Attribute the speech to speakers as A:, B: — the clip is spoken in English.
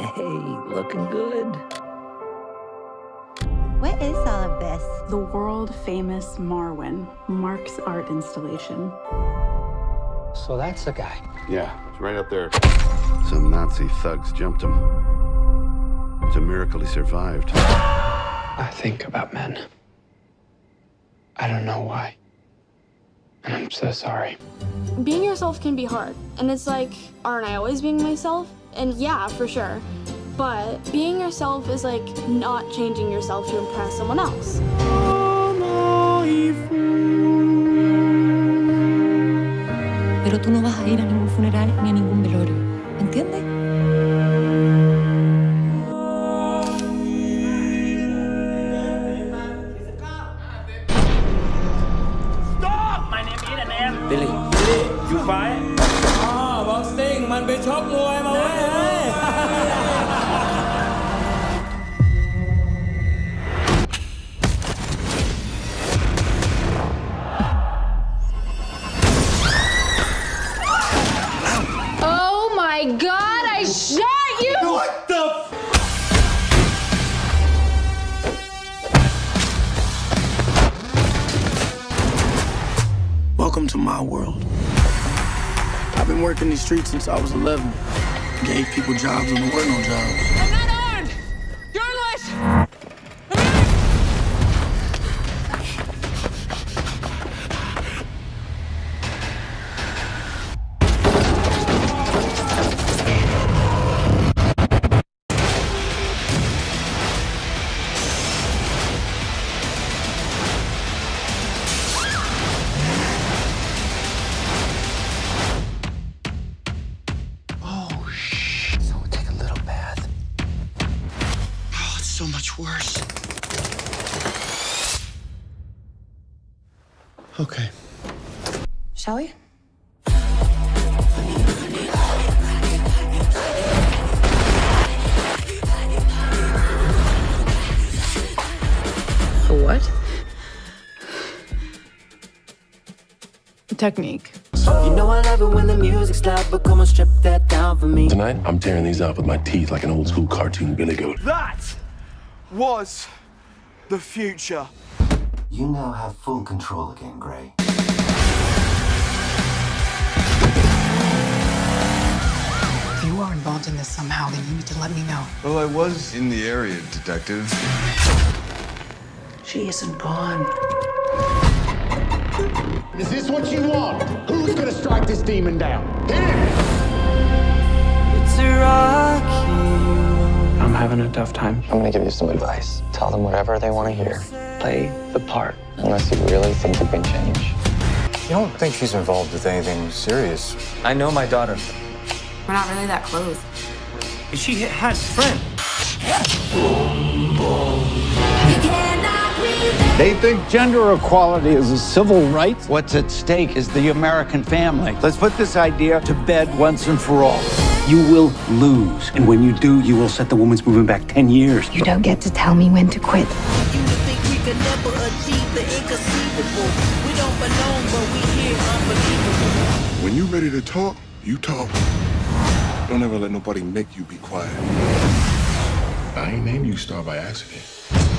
A: Hey, looking good.
B: What is all of this?
C: The world famous Marwen, Mark's art installation.
A: So that's the guy.
D: Yeah, it's right up there.
E: Some Nazi thugs jumped him. It's a miracle he survived.
F: I think about men. I don't know why. And I'm so sorry.
G: Being yourself can be hard. And it's like, aren't I always being myself? and yeah, for sure. But being yourself is like not changing yourself to impress someone else.
H: Pero tú no vas a ir a ningún funeral ni a ningún velorio, ¿entiendes?
I: Stop! My name is Billy. Billy, you? ซิ่ง มันไปชกมวยมาเว้ย
G: Oh my god, I shot you!
I: What the
J: Welcome to my world. I've been working these streets since I was 11. Gave people jobs when there were no jobs. Worse. Okay.
H: Shall we?
C: A what? Technique.
K: You know I love it when the music's loud, but come on, strip that down for me.
L: Tonight, I'm tearing these out with my teeth like an old school cartoon Billy Goat.
M: That was the future.
N: You now have full control again, Gray.
O: If you are involved in this somehow, then you need to let me know.
P: Well, I was in the area, Detective.
O: She isn't gone.
Q: Is this what you want? Who's gonna strike this demon down?
K: It's a rocky
F: I'm having a tough time.
R: I'm gonna give you some advice. Tell them whatever they want to hear. Play the part, unless you really think you can change.
S: You don't think she's involved with anything serious?
R: I know my daughter.
T: We're not really that close.
I: She had friend.
Q: They think gender equality is a civil right.
U: What's at stake is the American family. Let's put this idea to bed once and for all. You will lose. And when you do, you will set the women's movement back 10 years.
O: You don't get to tell me when to quit.
K: You would think we could never achieve the inconceivable. We don't belong, but we here unbelievable.
P: When you're ready to talk, you talk. Don't ever let nobody make you be quiet. I ain't named you Star by accident.